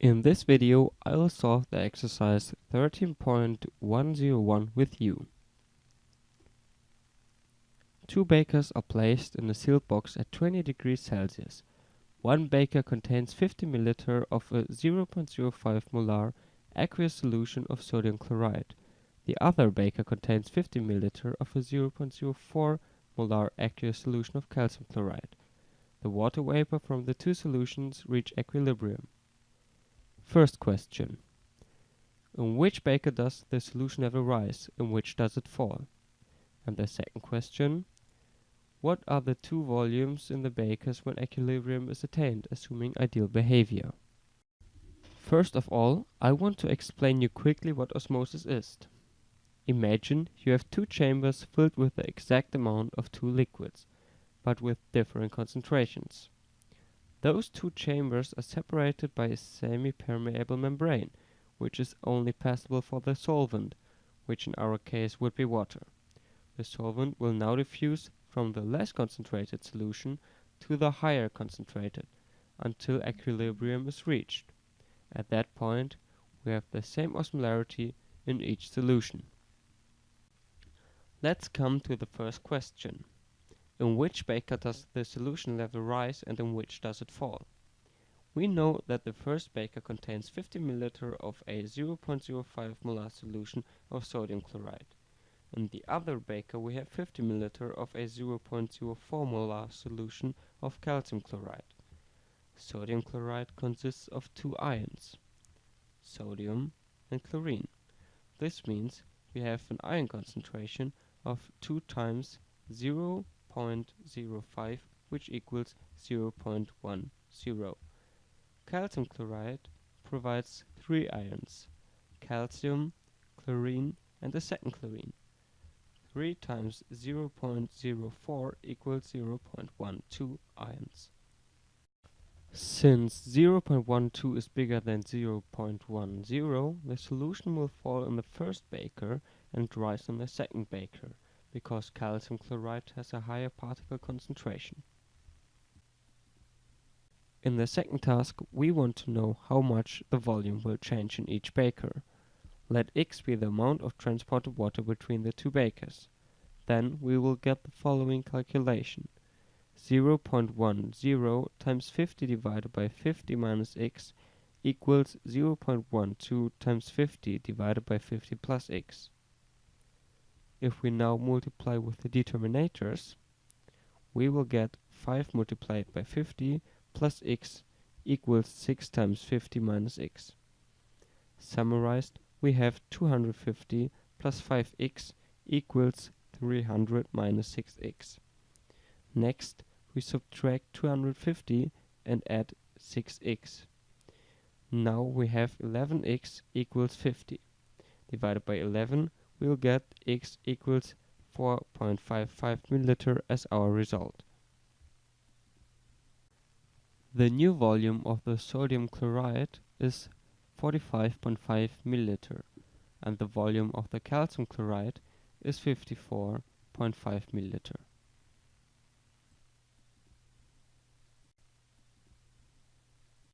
In this video I will solve the exercise 13.101 with you. Two beakers are placed in a sealed box at 20 degrees Celsius. One beaker contains 50 ml of a 0.05 molar aqueous solution of sodium chloride. The other beaker contains 50 ml of a 0.04 molar aqueous solution of calcium chloride. The water vapor from the two solutions reach equilibrium. First question. In which beaker does the solution level rise, in which does it fall? And the second question. What are the two volumes in the beakers when equilibrium is attained, assuming ideal behavior? First of all, I want to explain you quickly what osmosis is. Imagine you have two chambers filled with the exact amount of two liquids, but with different concentrations. Those two chambers are separated by a semi-permeable membrane, which is only passable for the solvent, which in our case would be water. The solvent will now diffuse from the less concentrated solution to the higher concentrated, until equilibrium is reached. At that point, we have the same osmolarity in each solution. Let's come to the first question. In which beaker does the solution level rise and in which does it fall? We know that the first beaker contains 50 ml of a 0.05 molar solution of sodium chloride. In the other beaker we have 50 ml of a 0.04 molar solution of calcium chloride. Sodium chloride consists of two ions, sodium and chlorine. This means we have an ion concentration of 2 times 0 0.05 which equals 0.10. Calcium chloride provides three ions, calcium, chlorine and a second chlorine. 3 times 0.04 equals 0.12 ions. Since 0.12 is bigger than 0.10, the solution will fall in the first beaker and rise in the second beaker because calcium chloride has a higher particle concentration. In the second task, we want to know how much the volume will change in each beaker. Let x be the amount of transported water between the two beakers. Then we will get the following calculation. 0.10 times 50 divided by 50 minus x equals 0.12 times 50 divided by 50 plus x. If we now multiply with the determinators, we will get 5 multiplied by 50 plus x equals 6 times 50 minus x. Summarized, we have 250 plus 5x equals 300 minus 6x. Next, we subtract 250 and add 6x. Now we have 11x equals 50. Divided by 11, we'll get x equals 4.55 milliliter as our result. The new volume of the sodium chloride is 45.5 milliliter and the volume of the calcium chloride is 54.5 milliliter.